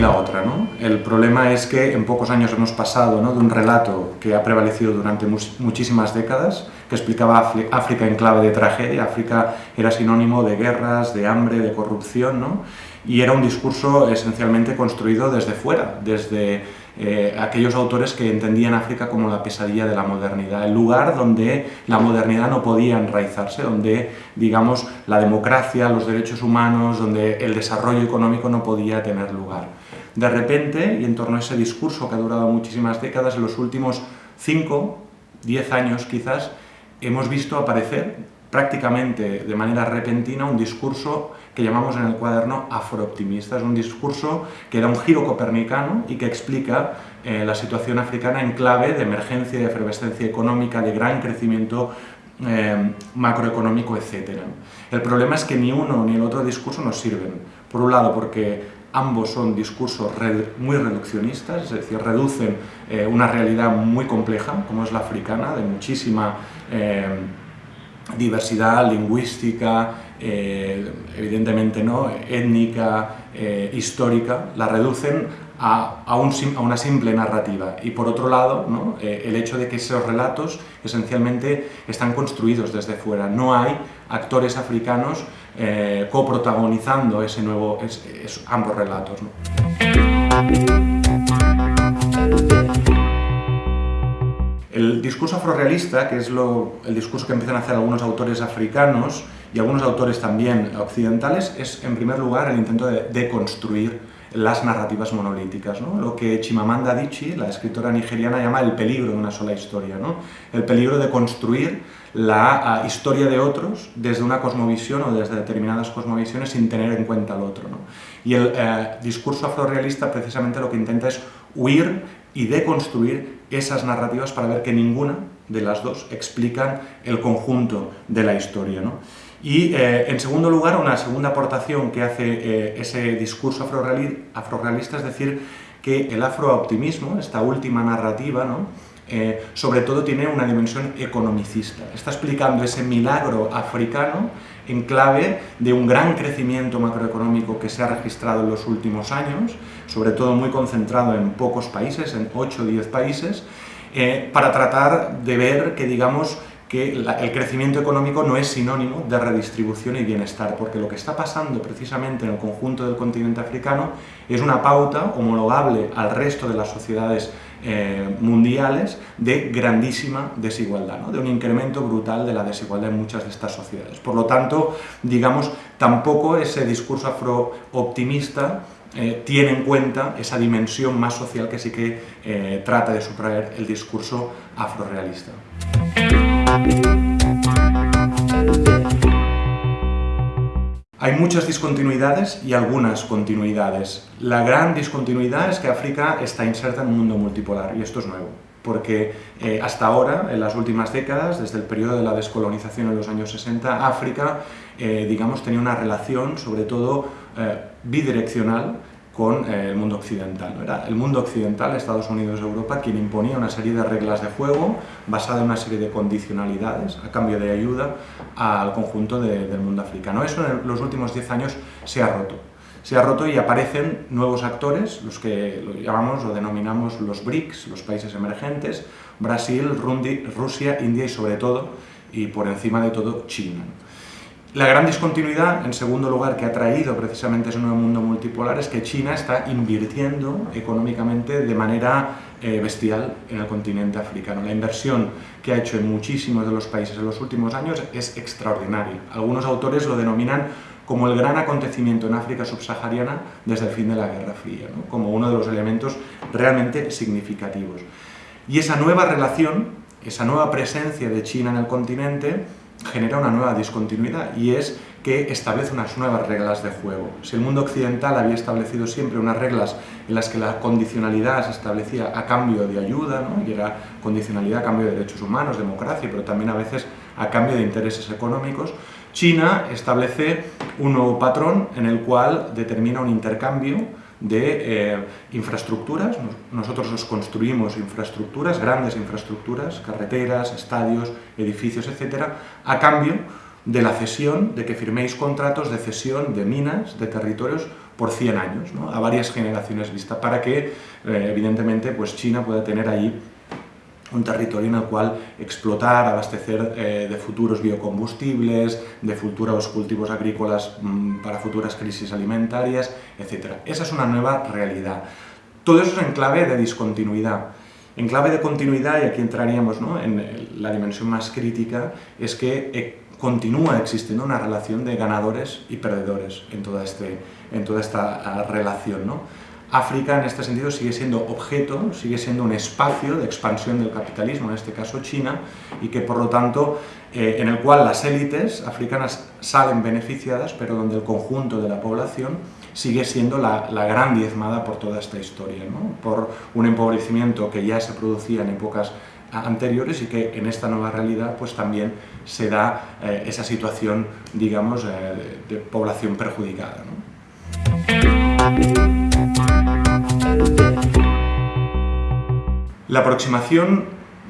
la otra. ¿no? El problema es que en pocos años hemos pasado ¿no? de un relato que ha prevalecido durante muchísimas décadas, que explicaba África en clave de tragedia, África era sinónimo de guerras, de hambre, de corrupción, ¿no? y era un discurso esencialmente construido desde fuera, desde eh, aquellos autores que entendían África como la pesadilla de la modernidad, el lugar donde la modernidad no podía enraizarse, donde, digamos, la democracia, los derechos humanos, donde el desarrollo económico no podía tener lugar. De repente, y en torno a ese discurso que ha durado muchísimas décadas, en los últimos 5, 10 años quizás, hemos visto aparecer prácticamente de manera repentina un discurso que llamamos en el cuaderno afrooptimista. Es un discurso que da un giro copernicano y que explica eh, la situación africana en clave de emergencia, de efervescencia económica, de gran crecimiento eh, macroeconómico, etc. El problema es que ni uno ni el otro discurso nos sirven. Por un lado, porque ambos son discursos muy reduccionistas, es decir, reducen eh, una realidad muy compleja, como es la africana, de muchísima diversidad lingüística, eh, evidentemente no, étnica, eh, histórica, la reducen a, a, una simple narrativa. Y por otro lado. Eh, el hecho de que esos relatos esencialmente están construidos desde fuera. No hay actores africanos coprotagonizando ese nuevo, ambos relatos. El discurso afrorealista, que es el discurso que empiezan a hacer algunos autores africanos y algunos autores también occidentales, es en primer lugar el intento de deconstruir las narrativas monolíticas, ¿no? lo que Chimamanda Adichie, la escritora nigeriana, llama el peligro de una sola historia, ¿no? el peligro de construir la ah, historia de otros desde una cosmovisión o desde determinadas cosmovisiones sin tener en cuenta al otro. ¿no? Y el eh, discurso afrorealista precisamente lo que intenta es huir y deconstruir esas narrativas para ver que ninguna de las dos explican el conjunto de la historia. ¿no? Y eh, en segundo lugar, una segunda aportación que hace eh, ese discurso afrorealista es decir, que el afrooptimismo, esta última narrativa, ¿no? Eh, sobre todo tiene una dimensión economicista. Está explicando ese milagro africano en clave de un gran crecimiento macroeconómico que se ha registrado en los últimos años, sobre todo muy concentrado en pocos países, en 8 o 10 países, eh, para tratar de ver que, digamos, que el crecimiento económico no es sinónimo de redistribución y bienestar, porque lo que está pasando precisamente en el conjunto del continente africano es una pauta homologable al resto de las sociedades eh, mundiales de grandísima desigualdad, de un incremento brutal de la desigualdad en muchas de estas sociedades. Por lo tanto, digamos, tampoco ese discurso afro-optimista eh, tiene en cuenta esa dimensión más social que sí que eh, trata de subrayar el discurso afrorealista. Hay muchas discontinuidades y algunas continuidades. La gran discontinuidad es que África está inserta en un mundo multipolar, y esto es nuevo, porque eh, hasta ahora, en las últimas décadas, desde el periodo de la descolonización en los años 60, África, eh, digamos, tenía una relación, sobre todo, eh, bidireccional con eh, el mundo occidental. Era el mundo occidental, Estados Unidos Europa, quien imponía una serie de reglas de juego basada en una serie de condicionalidades a cambio de ayuda al conjunto del mundo africano. Eso en los últimos 10 años se ha roto. Se ha roto y aparecen nuevos actores, los que lo llamamos o denominamos los BRICS, los países emergentes, Brasil, Rusia, India y sobre todo, y por encima de todo, China. La gran discontinuidad, en segundo lugar, que ha traído precisamente ese nuevo mundo multipolar es que China está invirtiendo económicamente de manera eh, bestial en el continente africano. La inversión que ha hecho en muchísimos de los países en los últimos años es extraordinaria. Algunos autores lo denominan como el gran acontecimiento en África subsahariana desde el fin de la Guerra Fría, como uno de los elementos realmente significativos. Y esa nueva relación, esa nueva presencia de China en el continente, genera una nueva discontinuidad y es que establece unas nuevas reglas de juego. Si el mundo occidental había establecido siempre unas reglas en las que la condicionalidad se establecía a cambio de ayuda, ¿no? y era condicionalidad a cambio de derechos humanos, democracia, pero también a veces a cambio de intereses económicos, China establece un nuevo patrón en el cual determina un intercambio de eh, infraestructuras. Nosotros nos construimos infraestructuras, grandes infraestructuras, carreteras, estadios, edificios, etcétera, a cambio de la cesión, de que firméis contratos de cesión de minas, de territorios, por 100 años, a varias generaciones vista, para que, eh, evidentemente, pues China pueda tener ahí un territorio en el cual explotar, abastecer eh, de futuros biocombustibles, de futuros cultivos agrícolas mm, para futuras crisis alimentarias, etc. Esa es una nueva realidad. Todo eso es en clave de discontinuidad. En clave de continuidad, y aquí entraríamos en la dimensión más crítica, es que eh, continúa existiendo una relación de ganadores y perdedores en toda, este, en toda esta ah, relación. ¿no? África en este sentido sigue siendo objeto, sigue siendo un espacio de expansión del capitalismo, en este caso China, y que por lo tanto, eh, en el cual las élites africanas salen beneficiadas, pero donde el conjunto de la población sigue siendo la, gran diezmada por toda esta historia, por un empobrecimiento que ya se producía en épocas anteriores y que en esta nueva realidad pues también se da eh, esa situación, digamos, eh, de, población perjudicada. La aproximación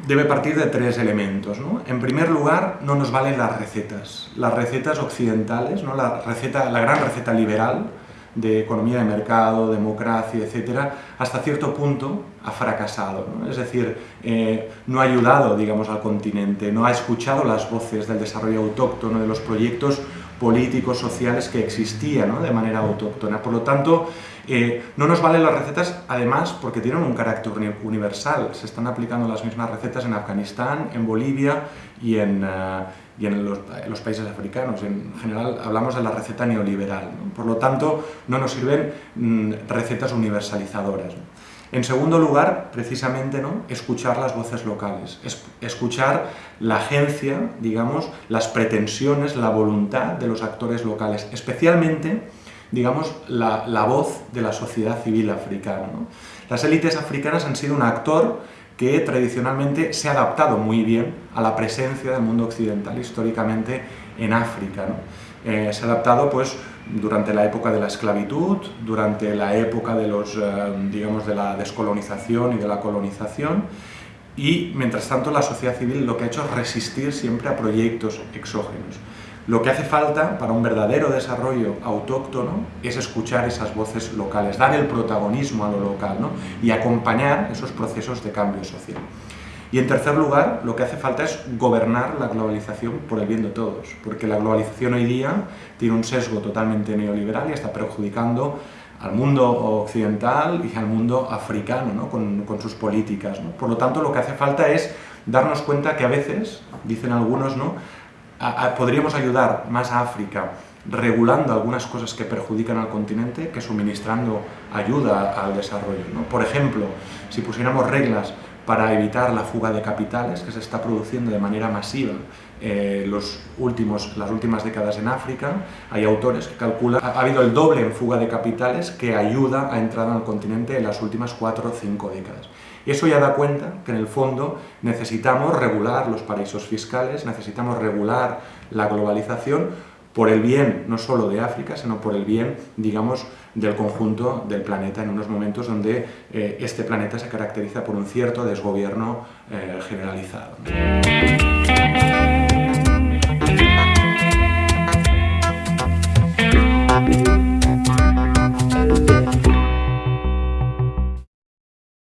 debe partir de tres elementos. En primer lugar, no nos valen las recetas. Las recetas occidentales, ¿no? la, receta, la gran receta liberal de economía de mercado, democracia, etcétera, hasta cierto punto ha fracasado. Es decir, eh, no ha ayudado digamos, al continente, no ha escuchado las voces del desarrollo autóctono, de los proyectos políticos, sociales que existían de manera autóctona. Por lo tanto, eh, no nos valen las recetas, además, porque tienen un carácter universal. Se están aplicando las mismas recetas en Afganistán, en Bolivia y en, eh, los, países africanos. En general, hablamos de la receta neoliberal. Por lo tanto, no nos sirven mm, recetas universalizadoras. En segundo lugar, precisamente, ¿no? escuchar las voces locales, escuchar la agencia, digamos, las pretensiones, la voluntad de los actores locales, especialmente digamos, la, voz de la sociedad civil africana. Las élites africanas han sido un actor que tradicionalmente se ha adaptado muy bien a la presencia del mundo occidental históricamente en África. Eh, se ha adaptado pues, durante la época de la esclavitud, durante la época de, los, eh, digamos, de la descolonización y de la colonización, y mientras tanto la sociedad civil lo que ha hecho es resistir siempre a proyectos exógenos. Lo que hace falta para un verdadero desarrollo autóctono es escuchar esas voces locales, dar el protagonismo a lo local ¿no? y acompañar esos procesos de cambio social. Y en tercer lugar, lo que hace falta es gobernar la globalización por el bien de todos, porque la globalización hoy día tiene un sesgo totalmente neoliberal y está perjudicando al mundo occidental y al mundo africano ¿no? con, con, sus políticas. ¿no? Por lo tanto, lo que hace falta es darnos cuenta que a veces, dicen algunos, ¿no? Podríamos ayudar más a África regulando algunas cosas que perjudican al continente que suministrando ayuda al desarrollo. Por ejemplo, si pusiéramos reglas para evitar la fuga de capitales que se está produciendo de manera masiva eh, los últimos, las últimas décadas en África, hay autores que calculan ha, ha habido el doble en fuga de capitales que ayuda a entrar al continente en las últimas cuatro o cinco décadas. Eso ya da cuenta que en el fondo necesitamos regular los paraísos fiscales, necesitamos regular la globalización por el bien no solo de África, sino por el bien, digamos, del conjunto del planeta en unos momentos donde eh, este planeta se caracteriza por un cierto desgobierno eh, generalizado.